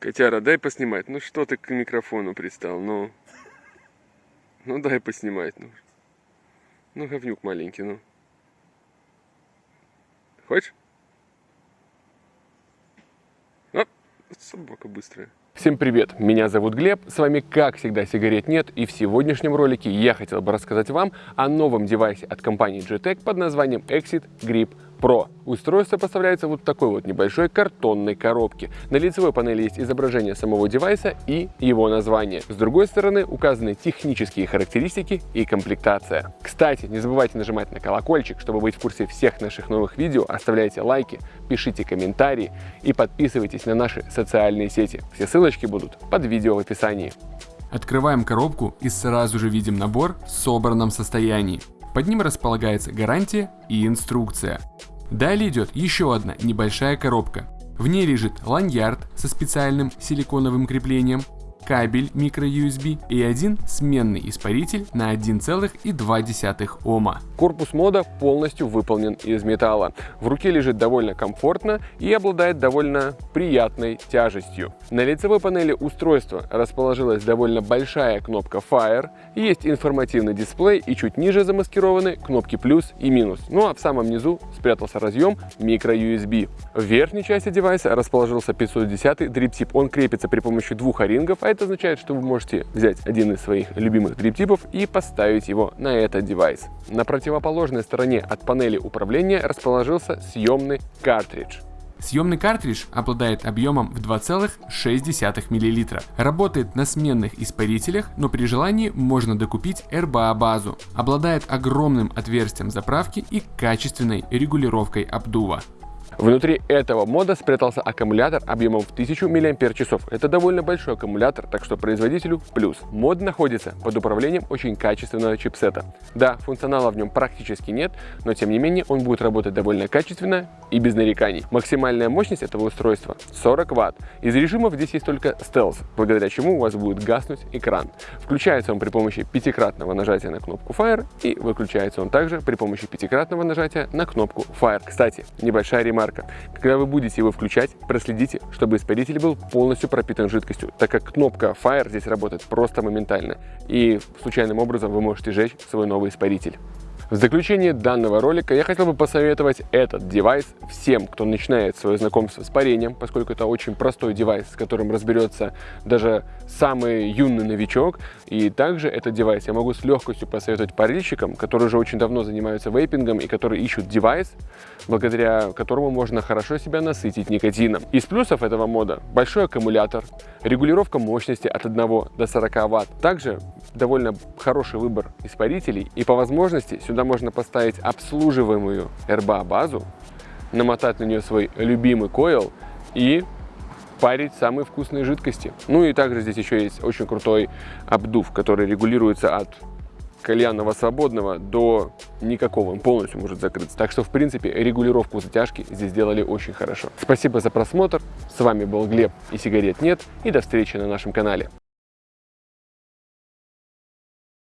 Котяра, дай поснимать. Ну что ты к микрофону пристал? Ну, ну дай поснимать. Ну, ну говнюк маленький, ну. Хочешь? Оп, собака быстрая. Всем привет, меня зовут Глеб, с вами как всегда сигарет нет и в сегодняшнем ролике я хотел бы рассказать вам о новом девайсе от компании GTEC под названием Exit Grip Pro. Устройство поставляется вот в такой вот небольшой картонной коробке. На лицевой панели есть изображение самого девайса и его название. С другой стороны указаны технические характеристики и комплектация. Кстати, не забывайте нажимать на колокольчик, чтобы быть в курсе всех наших новых видео, оставляйте лайки, пишите комментарии и подписывайтесь на наши социальные сети. Все ссылочки будут под видео в описании. Открываем коробку и сразу же видим набор в собранном состоянии. Под ним располагается гарантия и инструкция. Далее идет еще одна небольшая коробка. В ней лежит ланьярд со специальным силиконовым креплением, кабель microUSB и один сменный испаритель на 1,2 Ома. Корпус мода полностью выполнен из металла. В руке лежит довольно комфортно и обладает довольно приятной тяжестью. На лицевой панели устройства расположилась довольно большая кнопка Fire, есть информативный дисплей и чуть ниже замаскированы кнопки плюс и минус. Ну а в самом низу спрятался разъем microUSB. В верхней части девайса расположился 510 дрип-тип. Он крепится при помощи двух о-рингов, а это означает, что вы можете взять один из своих любимых дрип-типов и поставить его на этот девайс. На противоположной стороне от панели управления расположился съемный картридж. Съемный картридж обладает объемом в 2,6 мл. Работает на сменных испарителях, но при желании можно докупить RBA базу. Обладает огромным отверстием заправки и качественной регулировкой обдува. Внутри этого мода спрятался аккумулятор объемом в 1000 мАч. Это довольно большой аккумулятор, так что производителю плюс. Мод находится под управлением очень качественного чипсета. Да, функционала в нем практически нет, но тем не менее он будет работать довольно качественно и без нареканий. Максимальная мощность этого устройства 40 Вт. Из режимов здесь есть только стелс, благодаря чему у вас будет гаснуть экран. Включается он при помощи пятикратного нажатия на кнопку Fire и выключается он также при помощи пятикратного нажатия на кнопку Fire. Кстати, небольшая ремарка жарко. Когда вы будете его включать, проследите, чтобы испаритель был полностью пропитан жидкостью, так как кнопка Fire здесь работает просто моментально, и случайным образом вы можете сжечь свой новый испаритель. В заключение данного ролика я хотел бы посоветовать этот девайс всем, кто начинает свое знакомство с парением, поскольку это очень простой девайс, с которым разберется даже самый юный новичок. И также этот девайс я могу с легкостью посоветовать парильщикам, которые уже очень давно занимаются вейпингом и которые ищут девайс, благодаря которому можно хорошо себя насытить никотином. Из плюсов этого мода большой аккумулятор, регулировка мощности от 1 до 40 Вт, также довольно хороший выбор испарителей и по возможности сюда можно поставить обслуживаемую RBA базу, намотать на нее свой любимый койл и парить самые вкусные жидкости. Ну и также здесь еще есть очень крутой обдув, который регулируется от кальянного свободного до никакого, он полностью может закрыться. Так что, в принципе, регулировку затяжки здесь сделали очень хорошо. Спасибо за просмотр, с вами был Глеб и сигарет нет, и до встречи на нашем канале.